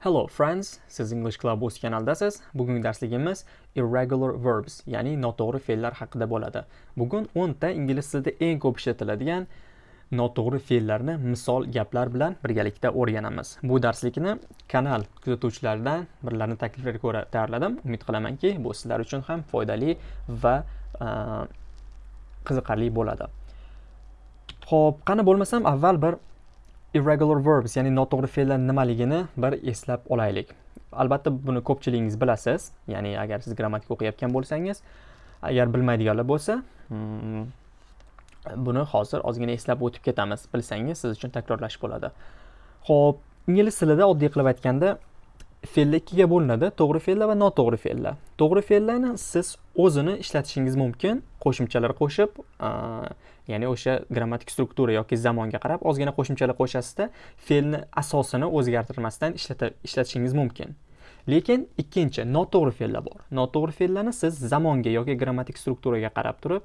Hello friends, siz English Club o'z kanaldasiz. Bugungi darsligimiz irregular verbs, ya'ni noto'g'ri fe'llar haqida bo'ladi. Bugun 10 ta ingliz tilida eng ko'p ishlatiladigan noto'g'ri fe'llarni misol gaplar bilan birgalikda o'rganamiz. Bu darslikni kanal kuzatuvchilaridan birlarini takliflariga ko'ra tayyorladim. Umid qilamanki, bu sizlar uchun ham foydali va qiziqarli bo'ladi. Xo'p, qani bo'lmasam avval bir irregular verbs ya'ni noto'g'ri fe'llar nimaligini bir eslab olaylik. Albatta buni ko'pchiligingiz bilasiz. Ya'ni agar siz grammatika o'qiyotgan bo'lsangiz agar bilmaydiganlar bo'lsa hmm, buni hozir ozgina eslab o'tib ketamiz. Bilsangiz siz uchun takrorlash bo'ladi. Ho'p ingliz tilida oddiy qilib aytganda fe'llar ikkiga bo'linadi. To'g'ri fe'llar va noto'g'ri fe'llar. To'g'ri fe'llarni siz o'zini ishlatishingiz mumkin. Qo'shimchalar qo'shib ya'ni o'sha grammatik struktura yoki zamonga qarab ozgina qo'shimchalar qo'shasizda fe'lni asosini o'zgartirmasdan ishlatishingiz mumkin. Lekin ikkinchi noto'g'ri fe'llar bor. Noto'g'ri fe'llarni siz zamonga yoki grammatik strukturaga qarab turib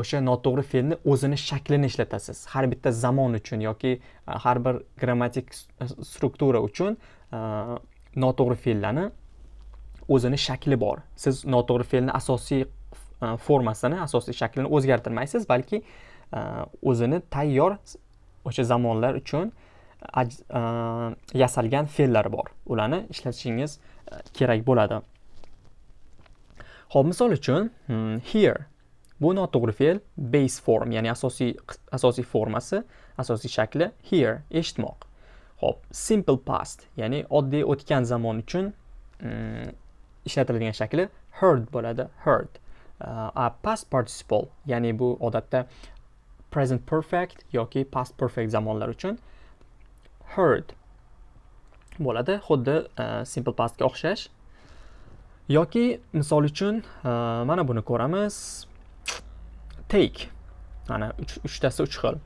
o'sha noto'g'ri fe'lni o'zini shaklini ishlatasiz. Har bitta zamon uchun yoki har bir grammatik struktura uchun Э, noto'g'ri fe'llarni o'zini shakli bor. Siz noto'g'ri fe'lni asosiy e, formasini asosiy shaklini o'zgartirmaysiz balki e, o'zini tayyor o'sha zamonlar uchun e, yasalgan fe'llar bor. Ularni ishlatishingiz kerak bo'ladi. Ho'p misol uchun hmm, here. Bu noto'g'ri fe'l base form ya'ni asosiy asosiy formasi asosiy shakli here eshitmoq. Ho'p simple past ya'ni oddiy o'tgan zamon uchun mm, ishlatiladigan shakli heard bo'ladi heard. Uh, a past participle ya'ni bu odatda present perfect yoki past perfect zamonlar uchun heard bo'ladi. Xuddi uh, simple pastga o'xshash. Yoki misol uchun uh, mana buni ko'ramiz. Take mana uchtasi uch xil.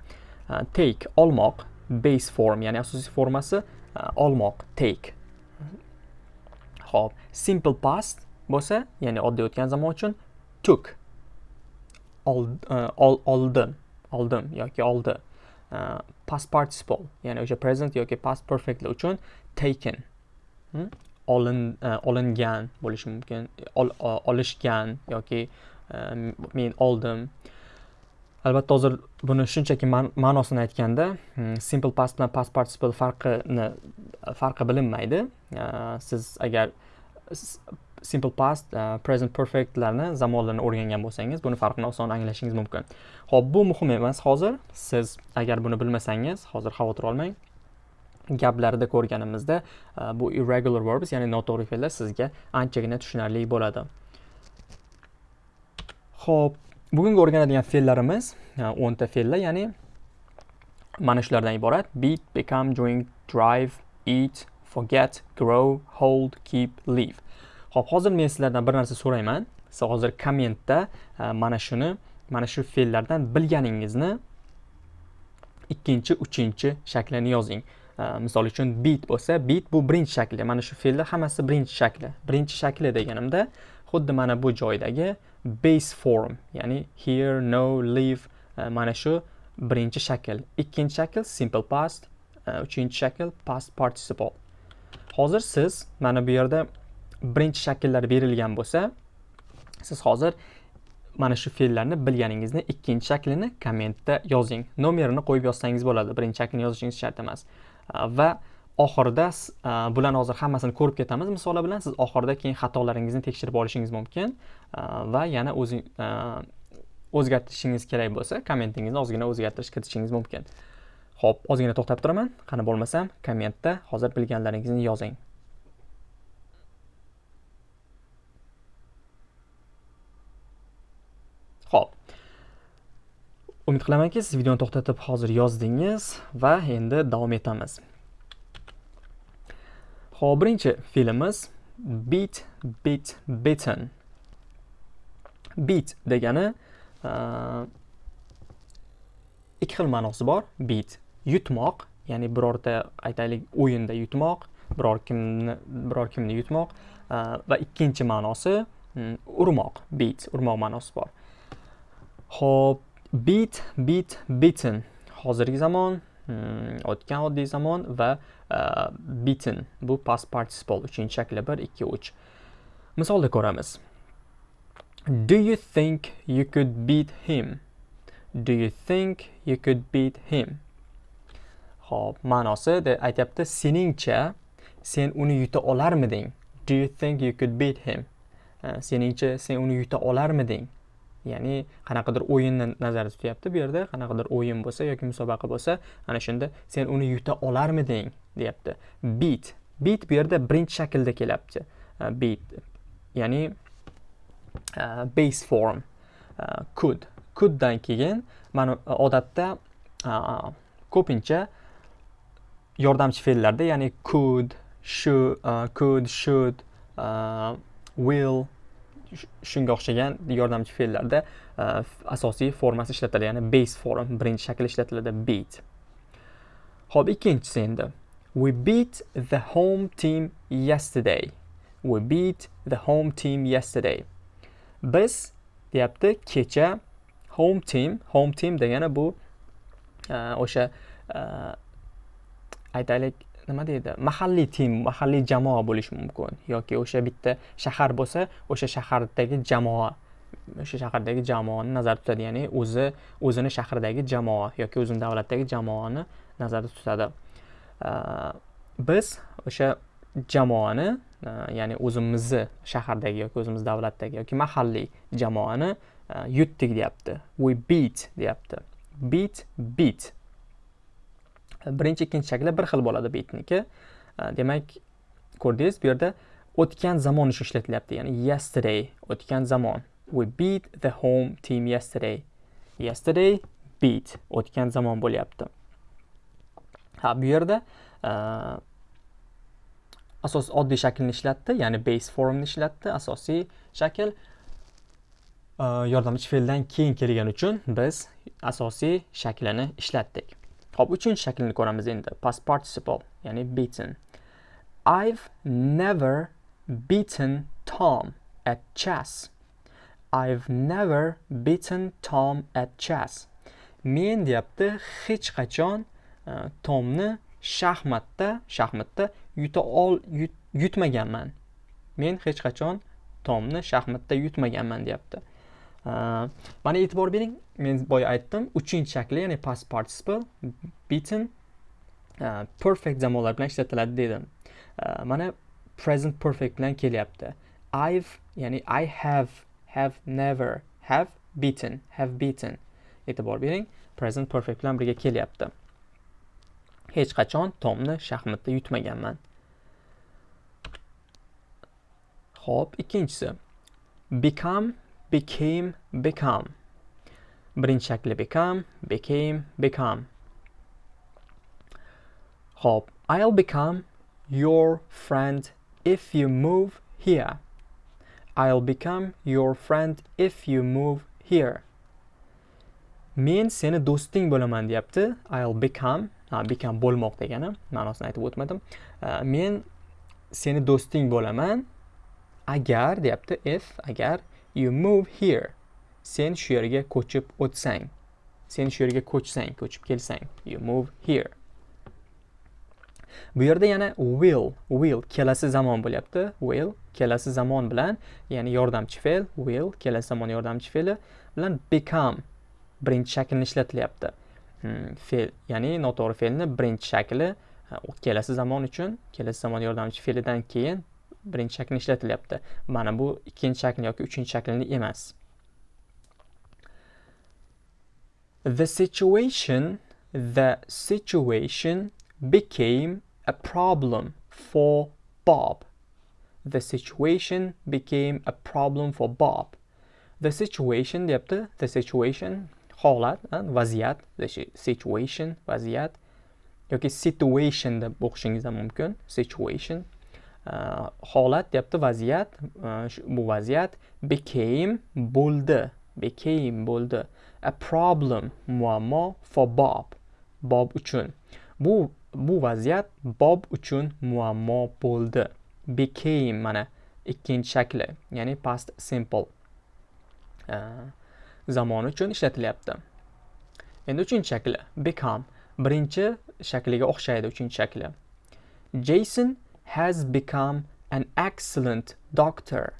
Take olmoq. Base form ya'ni asosiy formasi e, olmoq take. Ho'p simple past bo'lsa ya'ni oddiy o'tgan zamon uchun took. Oldim e, oldim yoki oldi. E, past participle ya'ni o'sha present yoki past perfect uchun taken. Hm? Olin olingan bo'lishi mumkin olishgan yoki men oldim. Albatta hozir buni shunchaki ma'nosini aytganda hmm, simple past bilan past participle farqini farqi bilinmaydi. Siz agar simple past e, present perfectlarni zamonlarni o'rgangan bo'lsangiz buni farqini oson anglashingiz mumkin. Ho'p bu muhim emas. Hozir siz agar buni bilmasangiz hozir xavotir olmang. Gaplarda ko'rganimizda e, bu irregular verbs ya'ni noto'g'ri fe'llar sizga anchagina tushunarli bo'ladi. Ho'p. Bugungi o'rganadigan fe'llarimiz uh, o'nta fe'llar ya'ni mana shulardan iborat beat become join drive eat forget grow hold keep leave Xo'p, hozir men sizlardan bir narsa so'rayman. Siz hozir kommentda mana shuni, mana shu fe'llardan bilganingizni ikkinchi, uchinchi shaklini yozing. Misol uchun beat bo'lsa, beat bu birinchi shakli. Mana shu fe'llar hammasi birinchi shakli. Birinchi shakli deganimda xuddi mana bu joydagi base form, ya'ni here, no, leave e, mana shu birinchi shakl. Ikkinchi shakl simple past, e, uchinchi shakl past participle. Hozir siz mana bu yerda birinchi shakllar berilgan bo'lsa siz hozir mana shu fe'llarni bilganingizni ikkinchi shaklini kommentda yozing nomerini qo'yib yozsangiz bo'ladi birinchi shaklini yozishingiz shart emas e, va oxirida bularni hozir hammasini ko'rib ketamiz misollar bilan siz oxirida keyin xatolaringizni tekshirib olishingiz mumkin va yana o'zing o'zgartirishingiz kerak bo'lsa kommentingizni ozgina o'zgartirish kiritishingiz mumkin ho'p ozgina to'xtab turaman qani bo'lmasam kommentda hozir bilganlaringizni yozing Xo'p. Umid qilamanki, siz videoni to'xtatib hozir yozdingiz va endi davom etamiz. Xo'p, birinchi fe'limiz beat, beat, beaten. Beat degani e, ikki xil ma'nosi bor. Beat yutmoq, ya'ni birorta aytaylik o'yinda yutmoq, biror kimni biror kimni yutmoq e, va ikkinchi ma'nosi urmoq, beat, urmoq ma'nosi bor. Xo'p, beat, beat, beaten. Hozirgi zamon o'tgan oddiy zamon va uh, beaten bu past participle uchinchi shakli 1 2 3 misolda ko'ramiz do you think you could beat him? Do you think you could beat him? Xo'p, ma'nosi aytyapti seningcha sen uni yuta olarmiding? Do you think you could beat him? Hm, seningcha sen uni yuta olarmiding? Ya'ni qanaqadir o'yinni nazarda tutyapti bu yerda qanaqadir o'yin bo'lsa yoki musobaqa bo'lsa ana shunda sen uni yuta olarmiding deyapti. Beat. Beat bu yerda birinchi shaklda kelyapti. Beat. Ya'ni base form. Could coulddan keyin mana odatda ko'pincha yordamchi fe'llarda ya'ni could should could should will shunga o'xshagan yordamchi fe'llarda uh, asosiy formasi ishlatiladi ya'ni base form birinchi shakl ishlatiladi beat. Ho'p ikkinchisi endi. We beat the home team yesterday. We beat the home team yesterday. Biz deyapti kecha home team home team degani bu uh, o'sha uh, aytaylik nima deydi mahalliy tim mahalliy jamoa bo'lishi mumkin. Yoki o'sha bitta shahar bo'lsa o'sha shahardagi jamoa o'sha shahardagi jamoani nazarda tutadi. Ya'ni o'zi o'zini shahridagi jamoa yoki o'zini davlatdagi jamoani nazarda tutadi. Biz o'sha jamoani ya'ni o'zimizni shahardagi yoki o'zimiz davlatdagi yoki mahalliy jamoani yutdik deyapti. We beat deyapti. Beat beat. Birinchi ikkinchi shakli bir xil bo'ladi bitniki. Demak ko'rdingiz bu yerda o'tgan zamon uchun ishlatilyapti ya'ni yesterday o'tgan zamon. We beat the home team yesterday. Yesterday beat o'tgan zamon bo'lyapti. Ha bu yerda asos oddiy shaklni ishlatdi ya'ni base formni ishlatdi asosiy shakl yordamchi fe'ldan keyin kelgani uchun biz asosiy shaklini ishlatdik. Hop, uchinchi shaklni ko'ramiz endi. Past participle, ya'ni beaten. I've never beaten Tom at chess. I've never beaten Tom at chess. Men deyapti hech qachon uh, Tomni shaxmatda, shaxmatda yuta ol yut, yutmaganman. Men hech qachon Tomni shaxmatda yutmaganman deyapti. Э, mana e'tibor bering men boya aytdim uchinchi shakli ya'ni past participle beaten e, perfect zamonlar bilan ishlatiladi dedim e, mana present perfect bilan kelyapti. I've ya'ni i have have never have beaten have beaten. E'tibor bering present perfect bilan birga kelyapti. Hech qachon tomni shaxmatda yutmaganman. Ho'p ikkinchisi. Become became become. Birinchi shakli become became become. Hop, I'll become your friend if you move here. I'll become your friend if you move here. Men seni do'sting bo'laman deyapti. I'll become ha become bo'lmoq degani ma'nosini aytib o'tmadim. Men seni do'sting bo'laman agar deyapti if agar you move here. Sen shu yerga ko'chib o'tsang. Sen shu yerga ko'chsang ko'chib kelsang. You move here. Bu yerda yana will will kelasi zamon bo'lyapti. Will kelasi zamon bilan ya'ni yordamchi fe'l will kelasi zamon yordamchi fe'li bilan become birinchi shaklini ishlatilyapti. Hmm, fe'l ya'ni noto'g'ri fe'lni birinchi shakli kelasi zamon uchun kelasi zamon yordamchi fe'lidan keyin birinchi shaklni ishlatilyapti. Mana bu ikkinchi shakl yoki uchinchi shaklini emas. The situation the situation became a problem for Bob. The situation became a problem for Bob. The situation deyapti. The situation holat vaziyat situation vaziyat yoki situation deb o'qishingiz ham mumkin. Situation Э, holat deyapti vaziyat. Э, bu vaziyat became bo'ldi. Became bo'ldi. A problem muammo for bob. Bob uchun. Bu bu vaziyat bob uchun muammo bo'ldi. Became mana ikkinchi shakli ya'ni past simple. Э, zamon uchun ishlatilyapti. Endi uchinchi shakli become. Birinchi shakliga o'xshaydi uchinchi shakli. Jason has become an excellent doctor.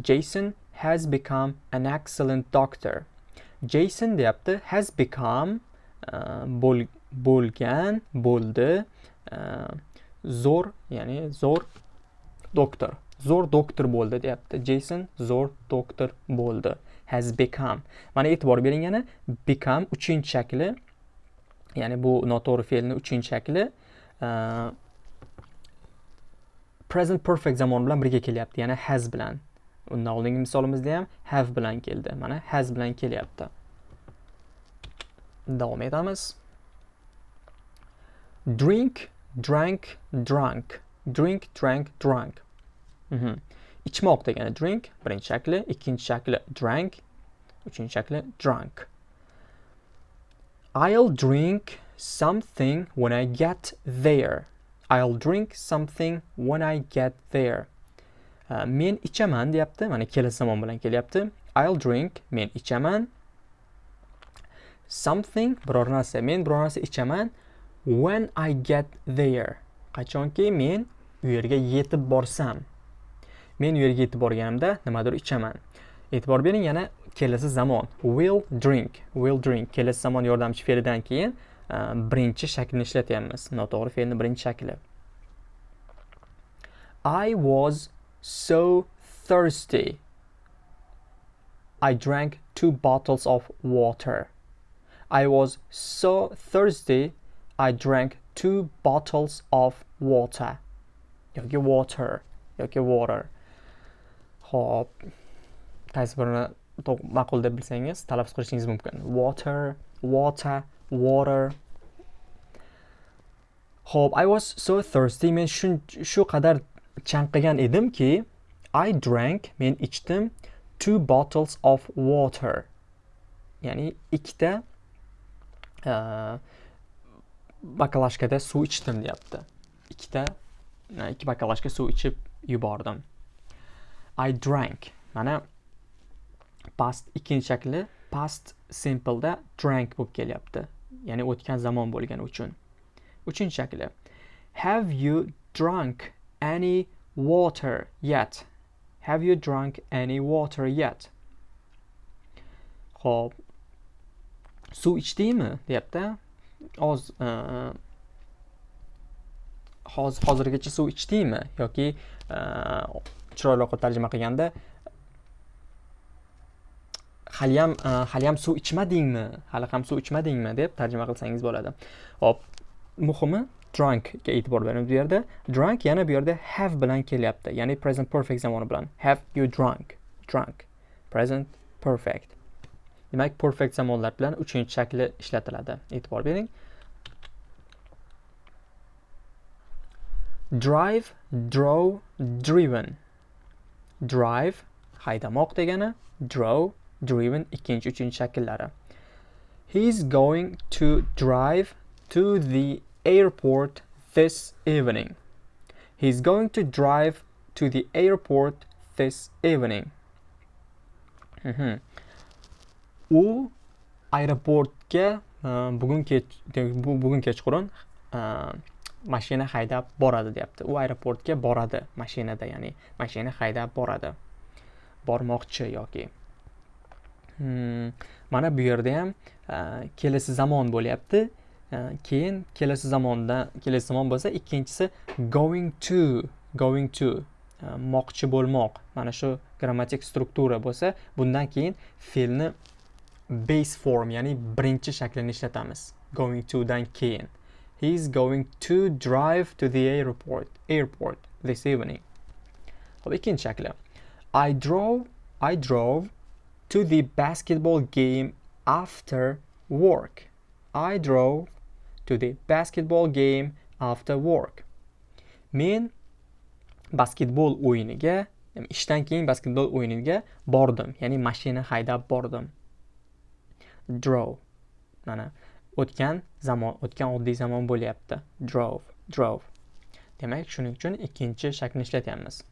Jason has become an excellent doctor. Jason deyapti has become uh, bo'l, bo'lgan bo'ldi uh, zo'r ya'ni zo'r doktor. Zo'r doktor bo'ldi deyapti jason zo'r doktor bo'ldi has become. Mana e'tibor bering yana become uchinchi shakli ya'ni bu noto'g'ri fe'lni uchinchi shakli uh, present perfect zamon bilan birga kelyapti. Ya'ni has bilan. Undan oldingi misolimizda ham have bilan keldi. Mana has bilan kelyapti. Davom etamiz. Drink drank drunk. Drink drank drunk. Mm -hmm. ichmoq degani drink birinchi shakli ikkinchi shakli drank uchinchi shakli drunk. I'll drink something when I get there. I'll drink something when I get there. Uh, men ichaman deyapti. Mana kelasi zamon bilan kelyapti. I'll drink men ichaman. Something biror narsa men biror narsa ichaman when I get there. Qachonki men u yerga yetib borsam. Men u yerga yetib borganimda nimadir ichaman. E'tibor bering yana kelasi zamon. Will drink will drink. Kelasi zamon yordamchi fe'lidan keyin Э, birinchi shaklni ishlatyapmiz. Noto'g'ri fe'lni birinchi shakli. I was so thirsty. I drank two bottles of water. I was so thirsty I drank two bottles of water. Yoki water. Yoki water. Ho'p. Qaysi birini ma'qul deb bilsangiz talaffuz qilishingiz mumkin. Water water. Water Ho'p, I was so thirsty. Men shu shu qadar chanqigan edimki, I drank, men ichdim two bottles of water. Ya'ni ikkita uh, bakalashkada suv ichdim deyapti. Ikkita e, ikki bakalashka suv ichib yubordim. I drank. Mana past ikkinchi shakli past simpleda drank bo'lib kelyapti. Ya'ni o'tgan zamon bo'lgani uchun. Uchinchi shakli. Have you drunk any water yet? Have you drunk any water yet? Xo'p. Suv ichdingmi? deyapti. Oz e, e, hozirgacha suv ichdingmi yoki e, chiroyliroq tarjima qilganda haliyam e, haliyam suv ichmadingmi? Hali ham suv ichmadingmi? deb tarjima qilsangiz bo'ladi. Hop. Muhimi drunkga e'tibor beramiz bu yerda. Drunk yana bu yerda have bilan kelyapti. Ya'ni present perfect zamoni bilan. Have you drunk? Drunk. Present perfect. Demak perfect zamonlar bilan uchinchi shakli ishlatiladi. E'tibor bering. Drive draw driven. Drive haydamoq degani draw driven ikkinchi uchinchi shakllari he is going to drive to the airport this evening. he is going to drive to the airport this evening. Mhm. U aeroportga e, bugun kech bugun kechqurun e, mashina haydab boradi deyapti. U aeroportga boradi mashinada, ya'ni mashina haydab boradi. Bormoqchi yoki. Hmm. Mana bu yerda ham e, kelasi zamon bo'lyapti. E, keyin kelasi zamondan kelasi zamon bo'lsa ikkinchisi going to going to e, moqchi bo'lmoq mana shu grammatik struktura bo'lsa bundan keyin fe'lni base form ya'ni birinchi shaklini ishlatamiz going to dan keyin he is going to drive to the airport airport this evening hop ikkinchi shakli i drove i drove to the basketball game after work i drove to the basketball game after work. Men basketbol o'yiniga, ishdan keyin basketbol o'yiniga bordim, ya'ni mashina haydab bordim. Drove. Mana o'tgan zamon, o'tgan oddiy zamon bo'lyapti. Drove, drove. Demak, shuning uchun ikkinchi shaklni ishlatyapmiz.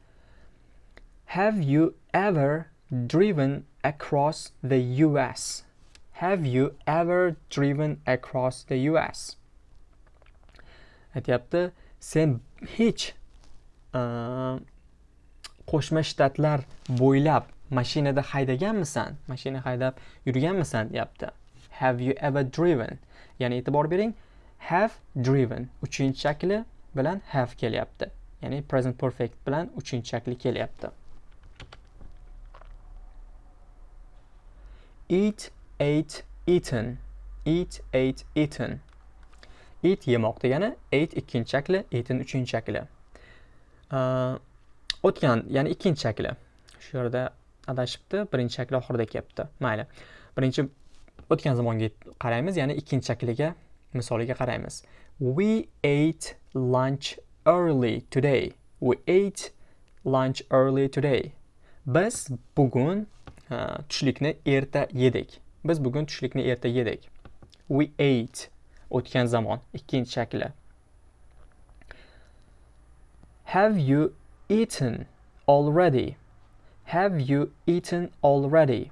Have you ever driven across the US? Have you ever driven across the US? aytyapti sen hech qo'shma shtatlar bo'ylab mashinada haydaganmisan mashina haydab yurganmisan deyapti have you ever driven ya'ni e'tibor bering have driven uchinchi shakli bilan have kelyapti ya'ni present perfect bilan uchinchi shakli kelyapti eat ate eaten. Eat ate eaten. Eat yemoq degani ate ikkinchi shakli eaten uchinchi shakli. Uh, o'tgan ya'ni ikkinchi shakli. Shu yerda adashibdi birinchi shakli oxirida kelyapti mayli birinchi o'tgan zamonga qaraymiz ya'ni ikkinchi shakliga misoliga qaraymiz. We ate lunch early today. We ate lunch early today. Biz bugun tushlikni erta yedik biz bugun tushlikni erta yedik we ate o'tgan zamon ikkinchi shakli have you eaten already? Have you eaten already?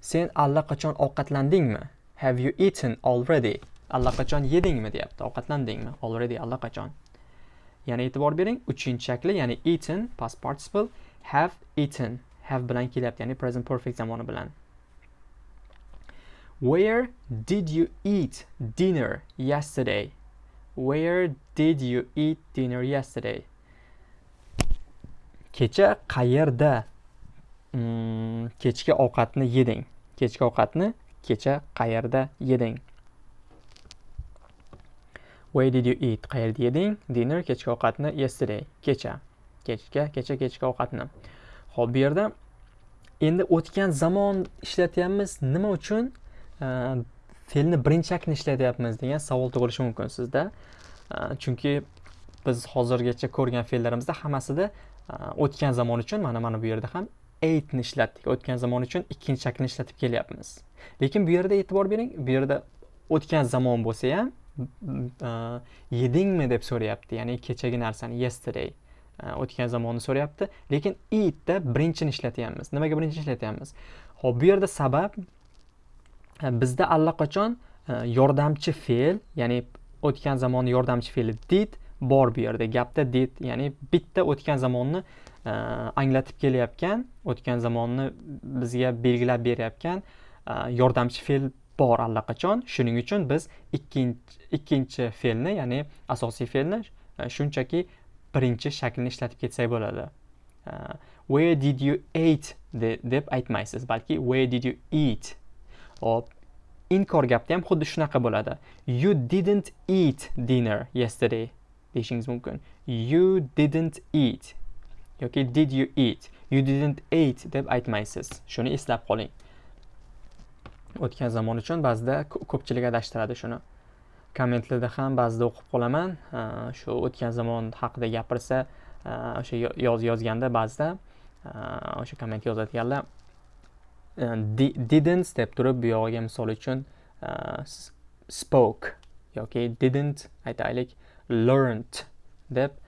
Sen allaqachon ovqatlandingmi? Have you eaten already? Allaqachon yedingmi deyapti. Ovqatlandingmi? Already allaqachon. Yana e'tibor bering, uchinchi shakli, ya'ni eaten past participle, have eaten, have bilan kelyapti, ya'ni present perfect zamoni bilan. Where did you eat dinner yesterday? Where did you eat dinner yesterday? kecha qayerda? Hmm, kechki ovqatni yeding. Kechki ovqatni kecha qayerda yeding? Where did you eat? Qayerda yeding? Dinner kechki ovqatni yesterday. Kecha. Kechga kecha kechki ovqatni. Xo'p, bu yerda. Endi o'tgan zamon ishlatyapmiz nima uchun? Fe'lni birinchi aktni ishlatyapmiz degan savol tug'ilishi mumkin sizda. Chunki biz hozirgacha ko'rgan fe'llarimizda hammasida o'tgan zamon uchun mana mana bu yerda ham eightni ishlatdik. O'tgan zamon uchun ikkinchi shaklni ishlatib kelyapmiz. Lekin bu yerda e'tibor bering bu yerda o'tgan zamon bo'lsa ham e, yedingmi deb so'rayapti. Ya'ni kechagi narsani yesterday. Э, o'tgan zamonni so'rayapti. Lekin itda birinchini ishlatyapmiz. Nimaga birinchini ishlatyapmiz? Ho'p bu yerda sabab e, bizda allaqachon e, yordamchi fe'l ya'ni o'tgan zamonni yordamchi fe'li did bor bu yerda. Gapda did ya'ni bitta o'tgan zamonni e, anglatib kelayotgan o'tgan zamonni bizga belgilab berayotgan yordamchi fe'l bor allaqachon. Shuning uchun biz ikkinchi ikkinchi fe'lni ya'ni asosiy fe'lni shunchaki birinchi shaklni ishlatib ketsak bo'ladi. Uh, where did you eat deb aytmaysiz balki where did you eat? Hop inkor gapda ham xuddi shunaqa bo'ladi. You didn't eat dinner yesterday deyishingiz mumkin. You didn't eat. Yoki did you eat? You didn't eat deb aytmaysiz. Shuni eslab qoling. O'tgan zamon uchun ba'zida ko'pchilik adashtiradi shuni. Kommentlarda ham ba'zida o'qib qolaman. Shu o'tgan zamon haqida gapirsa o'sha yoz yozganda ba'zida o'sha komment yozadiganlar e, didn't deb turib bu yog'iga misol uchun spoke yoki didn't aytaylik learned deb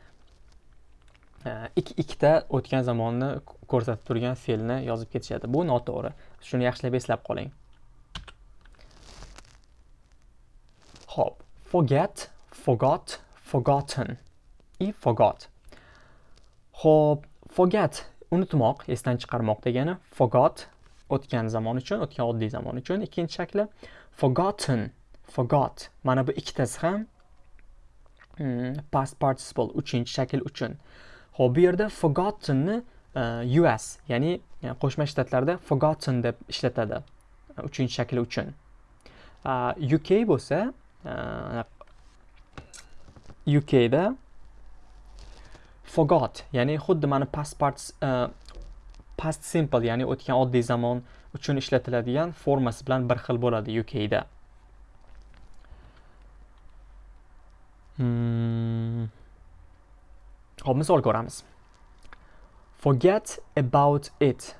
ikkita o'tgan zamonni ko'rsatib turgan fe'lni yozib ketishadi. Bu noto'g'ri. Shuni yaxshilab eslab qoling. Ho'p. Forget forgot forgotten. I forgot. Ho'p forget. Unutmoq esdan chiqarmoq degani. Forgot o'tgan zamon uchun o'tgan oddiy zamon uchun ikkinchi shakli. Forgotten forgot. Mana bu ikkitasi ham Hmm, past participle uchinchi shakl uchun. Ho'p bu yerda forgottenni e, uh, us ya'ni e, qo'shma shtatlarda forgotten deb ishlatadi e, uchinchi shakli uchun. Uh, uk bo'lsa ukda forgot ya'ni xuddi mana past parts e, past simple ya'ni o'tgan oddiy zamon uchun ishlatiladigan formasi bilan bir xil bo'ladi ukda Hmm. Hop misol ko'ramiz. Forget about it.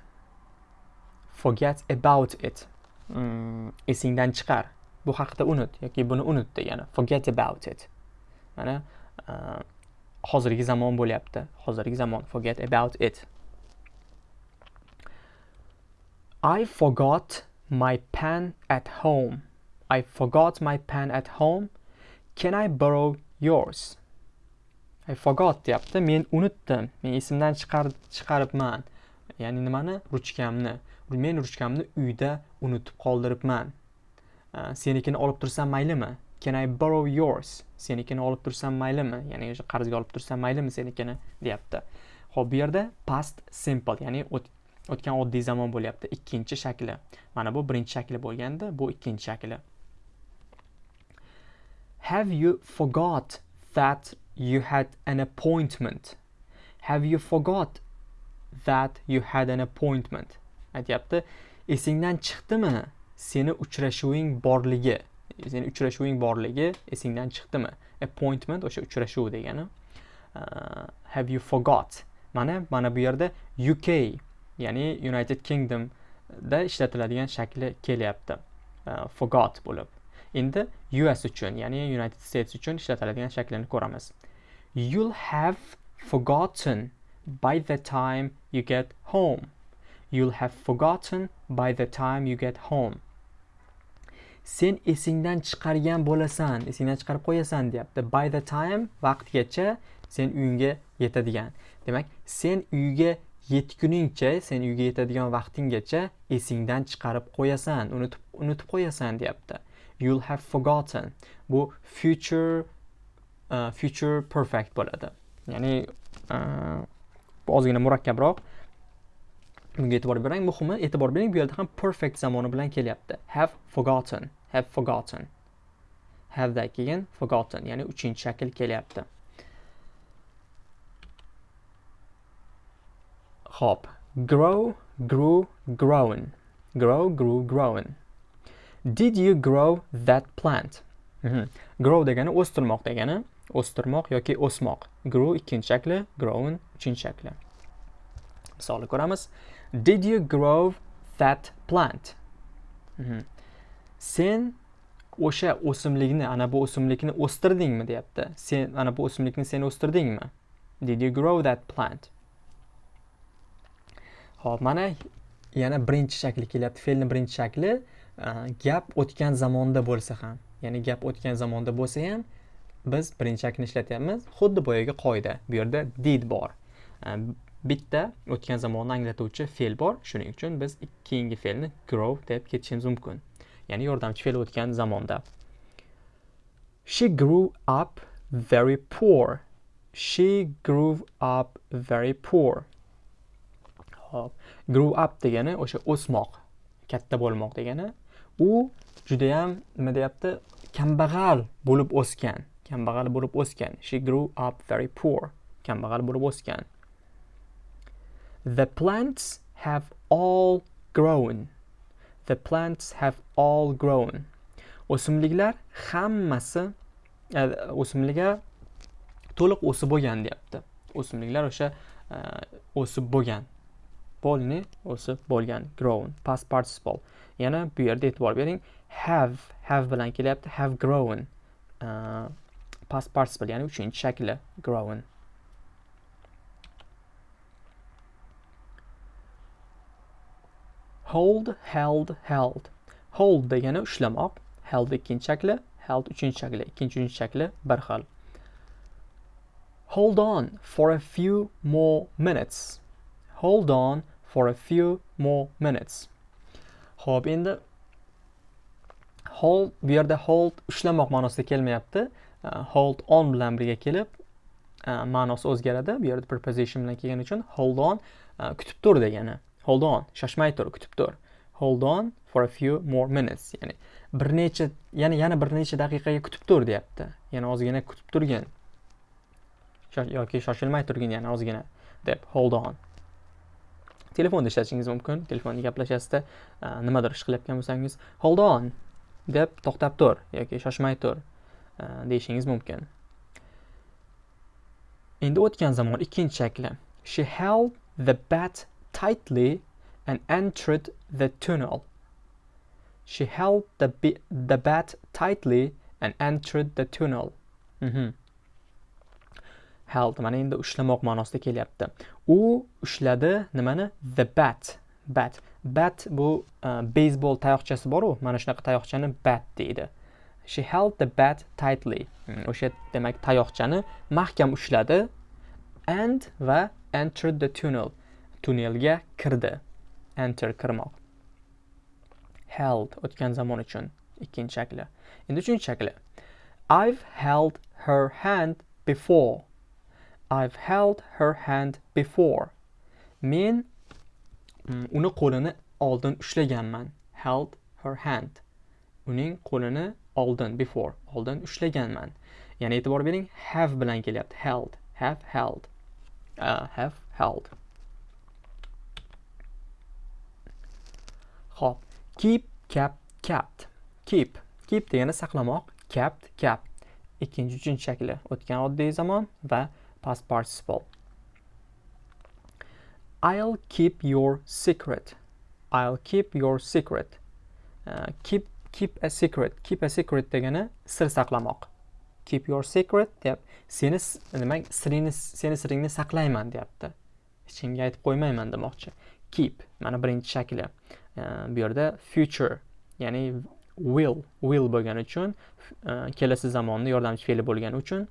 Forget about it. Hmm. Esingdan chiqar. Bu haqida unut yoki buni unut degani. Forget about it. Mana e, hozirgi zamon bo'lyapti. Hozirgi zamon. Forget about it. I forgot my pen at home. I forgot my pen at home. Can I borrow yours I forgot deyapti men unutdim men esimdan chiqaribman ya'ni nimani ruchkamni men ruchkamni uyda unutib qoldiribman senikini olib tursam maylimi can i borrow yours? Senikini olib tursam maylimi ya'ni o'sha qarzga olib tursam maylimi senikini deyapti. Ho'p bu yerda past simple ya'ni o'tgan oddiy zamon bo'lyapti. Ikkinchi shakli mana bu birinchi shakli bo'lganda bu ikkinchi shakli have you forgot that you had an appointment? Have you forgot that you had an appointment? Aytyapti. Esingdan chiqdimi? Seni uchrashuving borligi seni uchrashuving borligi esingdan chiqdimi? Appointment o'sha uchrashuv degani. Uh, have you forgot? Mana mana bu yerda uk ya'ni united kingdom da ishlatiladigan shakli kelyapti. Uh, forgot bo'lib. Endi us uchun ya'ni united states uchun ishlatiladigan shaklini ko'ramiz. You'll have forgotten by the time you get home. You'll have forgotten by the time you get home. Sen esingdan chiqargan bo'lasan, esingdan chiqarib qo'yasan deyapti. By the time vaqtgacha sen uyingga yetadigan. Demak, sen uyga yetguningcha, sen uyga yetadigan vaqtinggacha esingdan chiqarib qo'yasan, unutib unutib qo'yasan deyapti. You'll have forgotten. Bu future uh, future perfect bo'ladi ya'ni uh, bu ozgina murakkabroq bunga e'tibor bering muhimi e'tibor bering bu yerda ham perfect zamoni bilan kelyapti have forgotten have forgotten have dan keyin forgotten ya'ni uchinchi shakl kelyapti Hop. Grow, grew, grown. Grow, grew, grown. Did you grow that plant? Mm -hmm. Grow degani o'stirmoq degani. o'stirmoq yoki o'smoq grow ikkinchi shakli grown uchinchi shakli misolni ko'ramiz did you grow that plant mm -hmm. Sen o'sha o'simlikni ana bu o'simlikni o'stirdingmi deyapti. Sen ana bu o'simlikni sen o'stirdingmi? Did you grow that plant? Ho'p mana yana birinchi shakli kelyapti. Fe'lni birinchi shakli gap o'tgan zamonda bo'lsa ham ya'ni gap o'tgan zamonda bo'lsa ham biz birinchi shaklni ishlatyapmiz. Xuddi boyagi qoida bu yerda did bor. Bitta o'tgan zamonni anglatuvchi fe'l bor. Shuning uchun biz keyingi fe'lni grow deb ketishimiz mumkin. Ya'ni yordamchi fe'l o'tgan zamonda. She grew up very poor. She grew up very poor. Hop. Grew up degani o'sha o'smoq katta bo'lmoq degani. U judayam nima deyapti? Kambag'al bo'lib o'sgan kambag'al bo'lib o'sgan. She grew up very poor kambag'al bo'lib o'sgan. The plants have all grown. The plants have all grown. O'simliklar hammasi e, o'simliklar to'liq o'sib bo'lgan deyapti. O'simliklar o'sha e, o'sib bo'lgan. Polni o'sib bo'lgan grown past participle. Yana bu yerda e'tibor bering have have bilan kelyapti have grown uh, past participle ya'ni uchinchi shakli grown. Hold held held. Hold degani ushlamoq. Held ikkinchi shakli held uchinchi shakli ikkinchi uchinchi shakli bir xil. Hold on for a few more minutes. Hold on for a few more minutes. Ho'p endi hold bu yerda hold ushlamoq ma'nosida kelmayapti. Uh, hold on bilan birga kelib uh, ma'nosi o'zgaradi. Bu yerda preposition bilan kelgani uchun hold on uh, kutib tur degani. Hold on. Shoshmay tur kutib tur. Hold on for a few more minutes. Ya'ni bir necha yana yana bir necha daqiqaga kutib tur deyapti. Yana ozgina kutib turgin. Yoki shoshilmay turgin yana ozgina deb. Hold on. Telefonda ishlatishingiz mumkin. Telefonda gaplashasizda nimadir ish qilayotgan bo'lsangiz hold on deb to'xtab tur yoki shoshmay tur deyishingiz mumkin. Endi o'tgan zamon ikkinchi shakli. She held the bat tightly and entered the tunnel. She held the, the bat tightly and entered the tunnel. Mm -hmm. held mana endi ushlamoq ma'nosida kelyapti. U ushladi nimani? The bat bat. Bat bu e, uh, beysbol tayoqchasi boru mana shunaqa tayoqchani bat deydi. She held the bat tightly. Hmm, o'sha demak tayoqchani mahkam ushladi and va entered the tunnel. Tunnelga kirdi. Enter kirmoq. Held o'tgan zamon uchun ikkinchi shakli. Endi uchinchi shakli. I've held her hand before. I've held her hand before. Men mm, uni qo'lini oldin ushlaganman. Held her hand. Uning qo'lini oldin before oldin ushlaganman. Ya'ni e'tibor bering have bilan kelyapti. Held have held. Uh, have held. Xo'p, keep, kept, kept. Keep. Keep degani saqlamoq, kept, kept. Ikkinchi, uchinchi shakli o'tgan oddiy zamon va past participle. I'll keep your secret. I'll keep your secret. Uh, keep keep a secret. Keep a secret degani sir saqlamoq. Keep your secret deyap seni demak siringni seni siringni saqlayman deyapti. Ichingga aytib qo'ymayman demoqchi. Keep mana birinchi shakli. Э, bu yerda future ya'ni will will bo'lgani uchun e, kelasi zamonni yordamchi fe'li bo'lgani uchun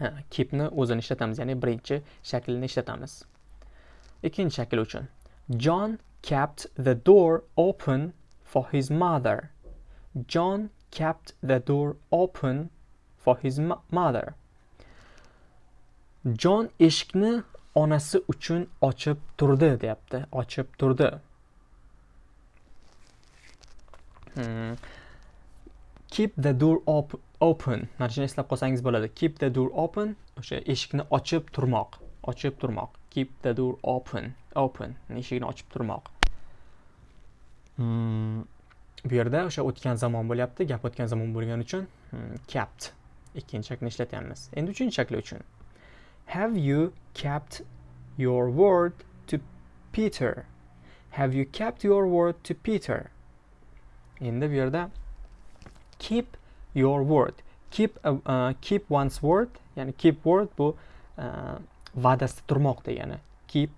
e, keepni o'zini ishlatamiz ya'ni birinchi shaklini ishlatamiz. Ikkinchi shakl uchun john kept the door open for his mother. John kept the door open for his mother. John eshikni onasi uchun ochib turdi deyapti ochib turdi. Keep the door op open. Mana shuni eslab qolsangiz bo'ladi. Keep the door open. O'sha eshikni ochib turmoq. Ochib turmoq. Keep the door open. Open. Eshikni ochib turmoq. Hmm. bu yerda o'sha o'tgan zamon bo'lyapti. Gap o'tgan zamon bo'lgani uchun hmm, kept. Ikkinchi shaklni ishlatyapmiz. Endi uchinchi shakli uchun. Have you kept your word to peter? Have you kept your word to peter endi bu yerda keep your word. Keep a, uh, keep one's word ya'ni keep word bu uh, va'dasida turmoq degani. Keep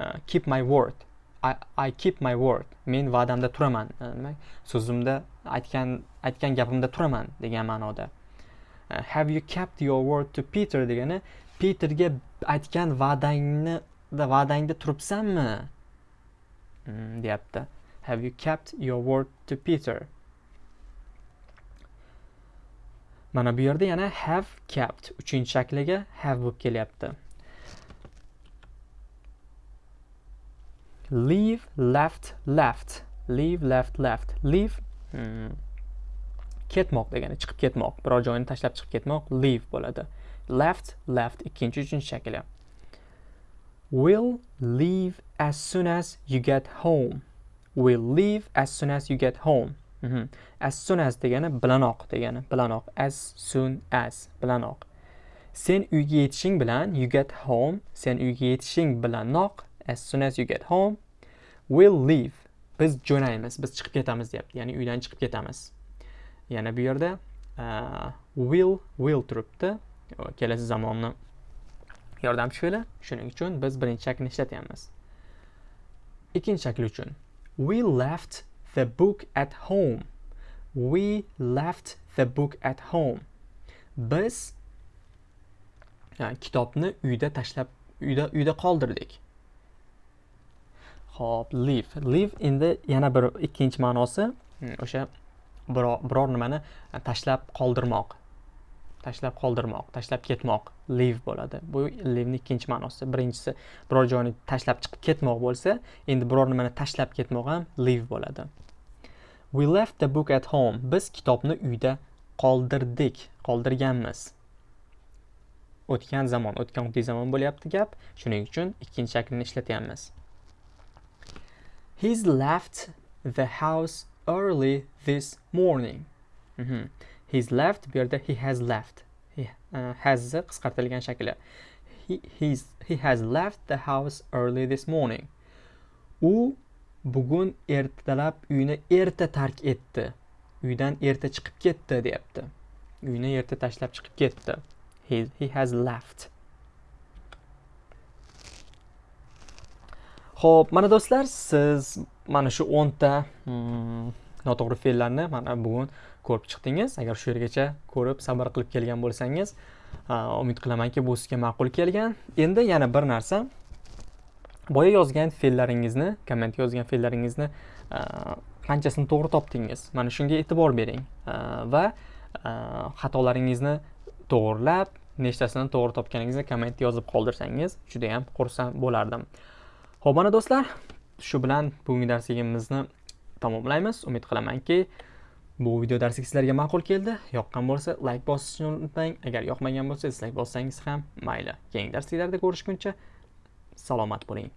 uh, keep my word. I, I keep my word. Men va'damda turaman. Uh, demak so'zimda aytgan aytgan gapimda turaman degan ma'noda. Uh, have you kept your word to peter degani peterga aytgan va'dangni va'dangda turibsanmi? Mm, deyapti. Have you kept your word to peter? Mana bu yerda yana have kept uchinchi shakliga have bo'lib kelyapti. Leave left left. Leave left left. Leave hmm, ketmoq degani chiqib ketmoq. Biror joyni tashlab chiqib ketmoq leave bo'ladi. Left left ikkinchi uchinchi shakli. Will leave as soon as you get home. Will leave as soon as you get home. Mhm. as soon as degani bilanoq degani bilanoq. As soon as bilanoq. Sen uyga yetishing bilan you get home sen uyga yetishing bilanoq as soon as you get home will leave. Biz jo'naymiz biz chiqib ketamiz deyapti ya'ni uydan chiqib ketamiz. Yana bu yerda uh, will will turibdi. Kelasi zamonni yordamchi fe'li shuning uchun biz birinchi shaklni ishlatyapmiz. Ikkinchi shakl uchun. We left the book at home we left the book at home biz yani, kitobni uyda tashlab uyda uyda qoldirdik Xo'p, leave. Leave endi yana bir ikkinchi ma'nosi hmm, o'sha biror biror nimani tashlab qoldirmoq. Tashlab qoldirmoq, tashlab ketmoq leave bo'ladi. Bu leave ikkinchi ma'nosi. Birinchisi biror joyni tashlab chiqib ketmoq bo'lsa, endi biror nimani tashlab ketmoq ham leave bo'ladi. We left the book at home. Biz kitobni uyda qoldirdik, qoldirganmiz. O'tgan zamon, o'tgan oddiy zamon bo'lyapti gap. Shuning uchun ikkinchi shaklni ishlatyapmiz. He's left the house early this morning. Mhm. He's left bu yerda he has left. He uh, has qisqartirilgan shakli. He, he's, he has left the house early this morning. U bugun ertalab uyni erta tark etdi. Uydan erta chiqib ketdi deyapti. Uyni erta tashlab chiqib ketdi. He, he has left. Xo'p, mana do'stlar, siz mana shu 10 ta hmm, noto'g'ri fe'llarni mana bugun ko'rib chiqdingiz. Agar shu yergacha ko'rib sabr qilib kelgan bo'lsangiz umid qilamanki bu sizga ma'qul kelgan. Endi yana bir narsa. Boya yozgan fe'llaringizni kommentga yozgan fe'llaringizni qanchasini to'g'ri topdingiz? Mana shunga e'tibor bering. Va xatolaringizni to'g'irlab nechtasini to'g'ri topganingizni komment yozib qoldirsangiz juda yam xursand bo'lardim. Ho'p mana do'stlar shu bilan bugungi darsligimizni tamomlaymiz. Umid qilamanki bu video darsi sizlarga ma'qul keldi. Yoqqan bo'lsa like bosishni unutmang. Agar yoqmagan bo'lsa dislike bossangiz ham mayli. Keyingi darsliklarda ko'rishguncha salomat bo'ling.